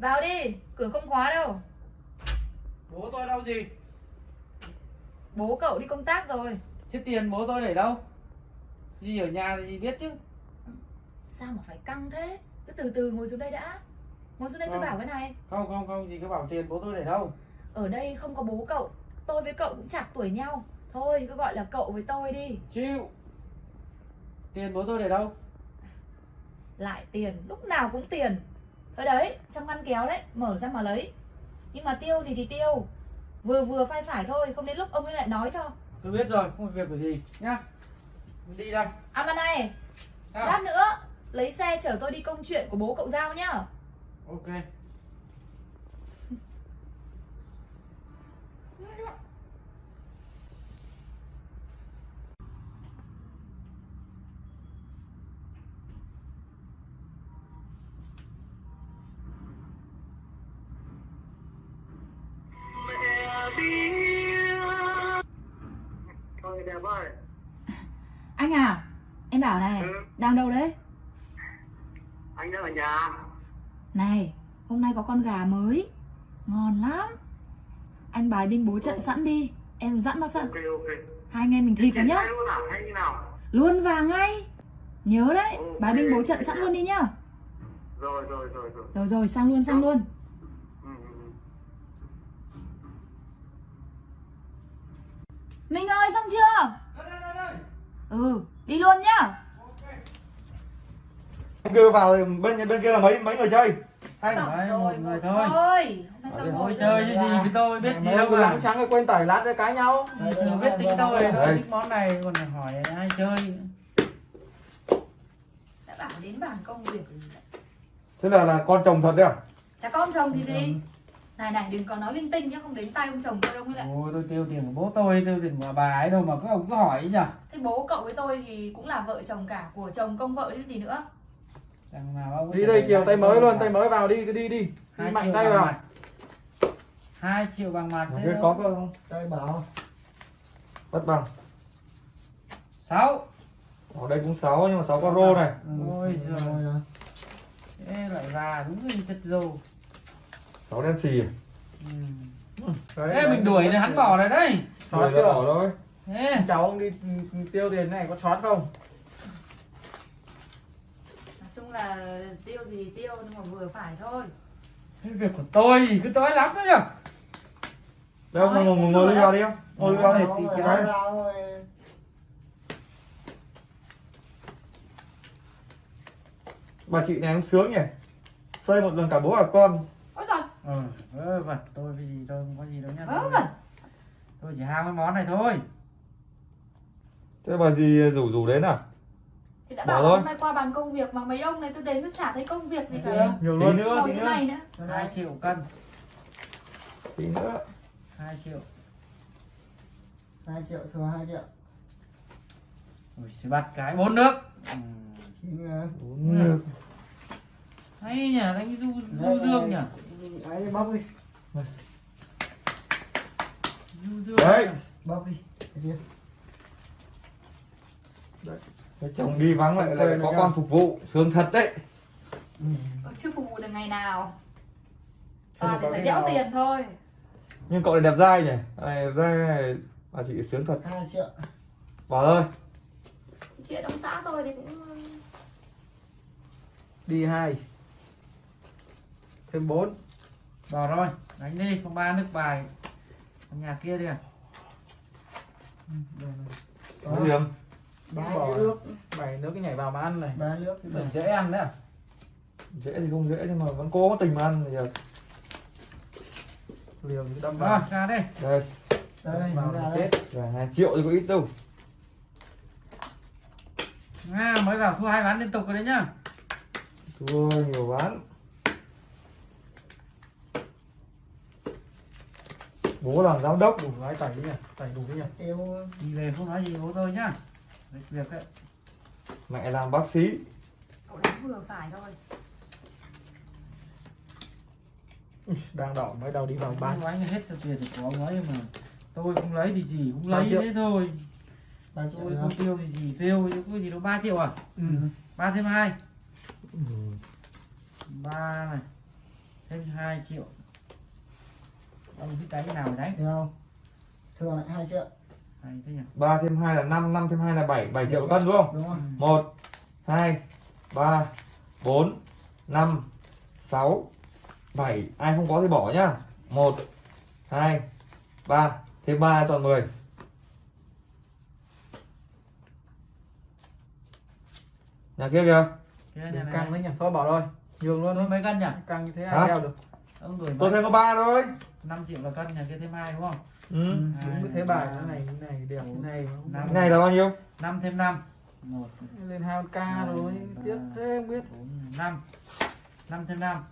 Vào đi, cửa không khóa đâu. Bố tôi đâu gì? Bố cậu đi công tác rồi. Thế tiền bố tôi để đâu? Gì ở nhà thì gì biết chứ. Sao mà phải căng thế? Cứ từ từ ngồi xuống đây đã. Ngồi xuống đây tôi Vâng. bảo cái này. Không không không gì cứ bảo tiền bố tôi để đâu. Ở đây không có bố cậu Tôi với cậu cũng chạc tuổi nhau. Thôi cứ gọi là cậu với tôi đi. Chịu. Tiền bố tôi để đâu? Lại tiền, lúc nào cũng tiền Thôi đấy, trong ngăn kéo đấy Mở ra mà lấy. Nhưng mà tiêu gì thì tiêu. Vừa vừa phải phải thôi Không đến lúc ông ấy lại nói cho. Tôi biết rồi không có việc của gì nhá. Đi đây. À mà này, Sao? lát nữa Lấy xe chở tôi đi công chuyện của bố cậu giao nhá. Ok Thôi đẹp ơi Anh à, em bảo này Ừ. Đang đâu đấy? Anh đang ở nhà. Này, hôm nay có con gà mới. Ngon lắm. Anh bài binh bố trận sẵn đi. Em dặn nó sẵn. Ok ok. Hai anh em mình thịt nhá. luôn à? Hay như nào? Luôn vào ngay. Nhớ đấy, Ok. bài binh bố trận sẵn luôn đi nhá. Rồi rồi rồi rồi. Rồi rồi, sang luôn, sang luôn ừ, ừ, ừ. Mình ơi, xong chưa? đây đây đây đây. Ừ, đi luôn nhá. Bên kia vào bên bên kia là mấy mấy người chơi? Hai rồi, một người thôi. Thôi, tôi chơi chứ gì với tôi biết gì đâu lắng trắng cái quên tẩy lát để cãi nhau. Tôi biết tính tôi thích món này còn hỏi ai chơi. Đã bảo đến bàn công việc thế là là con chồng thật đấy à? Chả con chồng thì gì Này này, đừng có nói linh tinh nhá Không đến tay ông chồng tôi ông ấy lại. Ôi tôi tiêu tiền của bố tôi tiêu tiền của bà ấy đâu mà các ông cứ hỏi ấy nhỉ Thế bố cậu với tôi thì cũng là vợ chồng cả Của chồng công vợ chứ gì nữa. Đằng nào ông đi đây lại tay mới luôn tay mới vào đi cứ đi đi. Đi Hai mạnh triệu tay bằng vào. mặt. hai triệu bằng mặt thế có không? Tay bảo. Bất bằng. Sáu. Ở đây cũng 6 nhưng mà 6 con rô này. Ôi giời. Thế lại già đúng là chất rô 6 đen xì. Ừ. thế mình đuổi thì hắn bỏ rồi đấy chưa? ra bỏ thôi cháu ông đi tiêu tiền này có xót không? Nói chung là tiêu gì thì tiêu Nhưng mà vừa phải thôi. Cái việc của tôi thì cứ tối lắm đấy nhỉ đâu ngồi ngồi ngồi đi vào đi không ngồi vào đi. Thì Cái- cháu- bà chị này cũng sướng nhỉ? Xây một lần cả bố cả con ừ vớ vẩn tôi cái gì tôi không có gì đâu nhá. Vớ vẩn. tôi chỉ ham cái món này thôi. Thế bà gì rủ rủ đến à? Thì đã bảo thôi. hôm nay qua bàn công việc Mà mấy ông này tôi đến tôi chả thấy công việc gì cả. nhiều tí luôn. nữa Ngồi tí nữa. này nữa. Hai triệu cân. Tí nữa. Hai triệu. 2 triệu thừa 2 triệu. Ui, sẽ bắt cái bốn nước. Ừ. 9 ngàn uống nước hay nhỉ? Đánh du du dương nhỉ? Đấy bóc đi. Du dương Đấy. bóc đi. Chưa? Thế chồng đi vắng lại lại có con phục vụ sướng thật đấy. Ờ, Chưa phục vụ được ngày nào. Toàn để phải cái đẽo nào. tiền thôi. Nhưng cậu này đẹp dai nhỉ? Này đẹp dai này bà chị sướng thật? 2 triệu. Bỏ thôi. Chuyện ông xã tôi thì cũng đi hai thêm bốn. Bỏ rồi đánh đi không ba nước bài. Nhà kia đi à có điểm ba Bỏ. nước. bảy nước cái nhảy vào mà ăn này. Ba nước dễ ăn đấy à? Dễ thì không dễ nhưng mà vẫn cố có tình mà ăn bây giờ liều thì đâm rồi vào. Ra đây. Đây đây vào ra thì đây. chết. Là triệu thì có ít đâu. À, mới vào thu hai ván liên tục rồi đấy nhá. Thua nhiều bán bố làm giám đốc đủ gái tẩy đi nhỉ? Tẩy đủ đi nhỉ? Tiêu đi về không nói gì bố tôi nhá. Việc việc đấy. Mẹ làm bác sĩ. Cậu đánh vừa phải thôi. Ui, đang đỏ mới đầu đi vào ba bán anh hết tiền của ông ấy mà. Tôi không lấy thì gì cũng Ba lấy thế thôi. 3 triệu tôi không tiêu thì gì tiêu chứ có gì đâu ba triệu à? Ừ. ba thêm hai. Ừ. ba này. Thêm 2 triệu ông thích đánh cái nào thì đánh Được không? Thường lại 2 triệu. hay thế nhỉ? ba thêm hai là năm năm thêm hai là bảy bảy triệu cân đúng không? Đúng không? một hai ba bốn năm sáu bảy. Ai không có thì bỏ nhá. Một hai ba. Thêm ba toàn 10 nhà kia kìa. Căng đấy nhỉ? Thôi bỏ rồi. Nhường luôn thôi. Mấy cân nhỉ? Căng như thế ai đeo được ông gửi tôi thêm có ba thôi. 5 triệu là cân nhà kia thêm hai đúng không? Ừ. đúng cái thế bài thế này thế này đẹp thế này Năm. cái này là bao nhiêu? 5 thêm 5 1 lên hai con ca rồi tiếp thế không biết. 4 5 5 thêm 5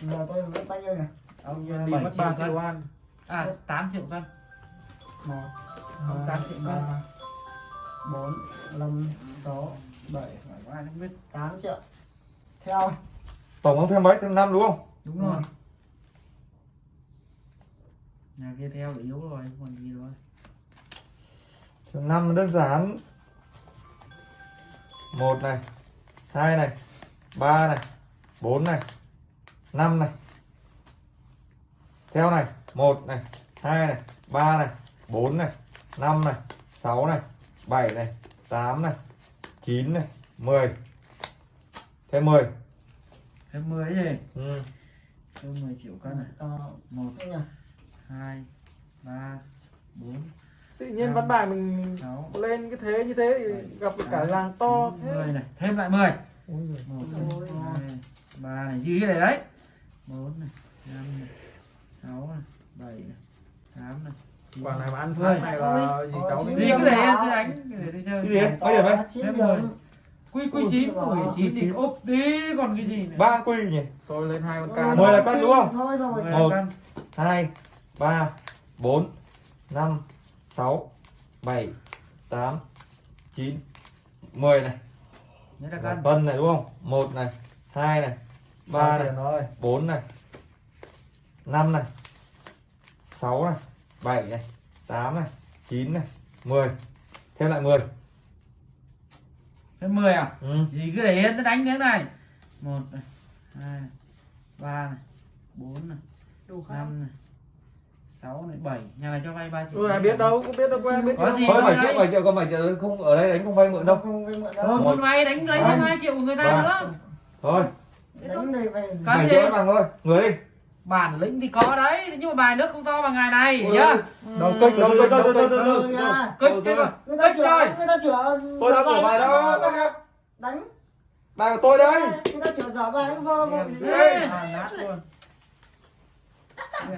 Giờ tôi mất bao nhiêu nhỉ? ông Nhân đi 7 mất triệu ba cân. triệu ăn. À 8 triệu cân. Một. Ông hai tám triệu cân. ba. Bốn năm sáu bảy. Phải có ai không biết. Tám triệu. Theo. Tổng ông thêm mấy? Thêm năm đúng không đúng rồi. Nhà kia theo là yếu rồi còn gì rồi. Thêm năm đơn giản. Một này hai này ba này bốn này năm này. Theo này một này hai này ba này bốn này năm này sáu này bảy này tám này chín này mười. Thêm mười. Thêm 10 gì ừ. Thêm 10 triệu cân này. Ờ, 1 thế nhỉ? 2 3 4 tự nhiên văn bài mình 6 lên cái thế như thế thì gặp được cả làng to 10 thế. này. Thêm lại 10 Ôi giời. 1 Ôi. 2 3 này. Cái này đấy. 4 này 5 này 6 này 7 này 8 này. Quả này mà ăn Mười. phát này là gì cháu gì cái này em tôi đánh cái này đi chơi. Cái gì mấy điểm đấy quy quy chín tuổi chín thì ốp đi còn cái gì nữa? Ba quy nhỉ? Tôi lên hai con ca Mười là cân đúng không? Thôi rồi. Mười Một. hai ba bốn năm sáu bảy tám chín. Mười này. Cân. này đúng không? Một này hai này ba này rồi bốn này năm này sáu này bảy này tám này chín này mười. Thêm lại mười thêm 10 à ừ. gì cứ để yên tôi đánh thế này một này hai này ba này bốn này năm này sáu này bảy nhà này cho vay ba triệu tôi ai biết đâu cũng biết đâu ai biết Có đâu. gì thôi bảy triệu bảy triệu còn bảy triệu không ở đây đánh không vay mượn đâu Không với mượn đâu. muốn vay đánh lấy thêm hai triệu của người ta Ba. nữa thôi thế thôi Đánh này về. Cái gì? triệu bằng thôi người đi bản lĩnh thì có đấy nhưng mà bài nước không to bằng ngày này Ôi, nhá. đầu Đâu, đầu đâu, đầu cái thôi. Người ta kích chữa, rồi người ta chữa. tôi đang của bài vô, bác em. Đánh. bài của tôi đây. Người ta chữa giở bài vô. vô.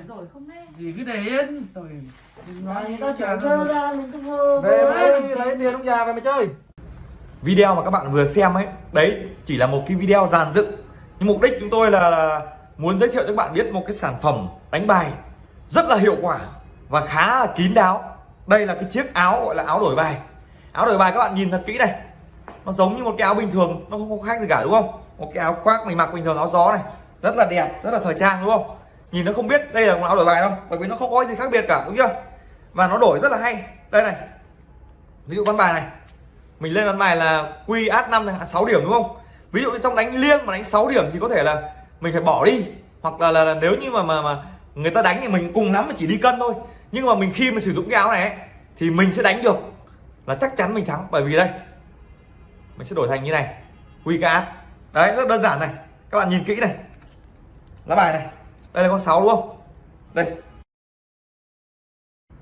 Rồi không nghe. Gì cứ để yên rồi nói Người những ta cái chữa chơi ra mình cũng vô. về lấy lấy tiền ông già về mà chơi. Video mà các bạn vừa xem ấy đấy chỉ là một cái video dàn dựng. Nhưng mục đích chúng tôi là, là muốn giới thiệu cho các bạn biết một cái sản phẩm đánh bài rất là hiệu quả và khá là kín đáo. Đây là cái chiếc áo gọi là áo đổi bài. Áo đổi bài các bạn nhìn thật kỹ này. Nó giống như một cái áo bình thường, nó không có khác gì cả, đúng không? Một cái áo khoác mình mặc bình thường, áo gió này. Rất là đẹp, rất là thời trang, đúng không? Nhìn nó không biết đây là một áo đổi bài đâu, bởi vì nó không có gì khác biệt cả, đúng chưa? Và nó đổi rất là hay. Đây này. Ví dụ con bài này. Mình lên con bài là Qs năm 5 này à, 6 điểm, đúng không? Ví dụ như trong đánh liêng mà đánh 6 điểm thì có thể là mình phải bỏ đi. Hoặc là, là, là nếu như mà mà mà người ta đánh thì mình cùng lắm mà chỉ đi cân thôi. Nhưng mà mình khi mà sử dụng cái áo này ấy, thì mình sẽ đánh được. Là chắc chắn mình thắng. Bởi vì đây mình sẽ đổi thành như này. Quy át. Đấy rất đơn giản này. Các bạn nhìn kỹ này. Lá bài này. Đây là con 6 đúng không? Đây.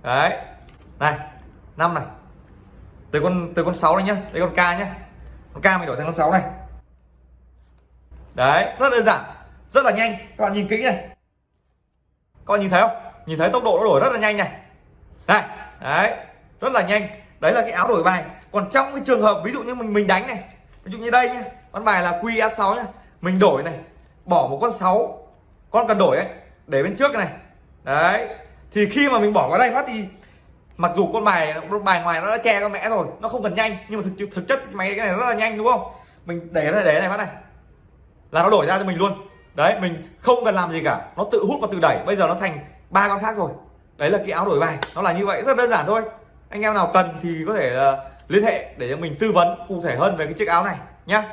Đấy. Này năm này. Từ con từ con 6 này nhá. Đây con k nhá. Con k mình đổi thành con 6 này. Đấy rất đơn giản rất là nhanh. Các bạn nhìn kỹ này. Các bạn nhìn thấy không? Nhìn thấy tốc độ nó đổi rất là nhanh này. Này, đấy, rất là nhanh. Đấy là cái áo đổi bài. Còn trong cái trường hợp ví dụ như mình mình đánh này, ví dụ như đây nhá, con bài là Qs6 nhá, mình đổi này, bỏ một con 6 con cần đổi ấy, để bên trước này. Đấy, thì khi mà mình bỏ vào đây phát thì mặc dù con bài bài ngoài nó đã che con mẹ rồi, nó không cần nhanh, nhưng mà thực thực chất máy cái này rất là nhanh, đúng không? Mình để này để này phát này. Là nó đổi ra cho mình luôn đấy mình không cần làm gì cả. Nó tự hút và tự đẩy. Bây giờ nó thành ba con khác rồi. Đấy là cái áo đổi bài nó là như vậy rất đơn giản thôi. Anh em nào cần thì có thể uh, liên hệ để cho mình tư vấn cụ thể hơn về cái chiếc áo này nhá.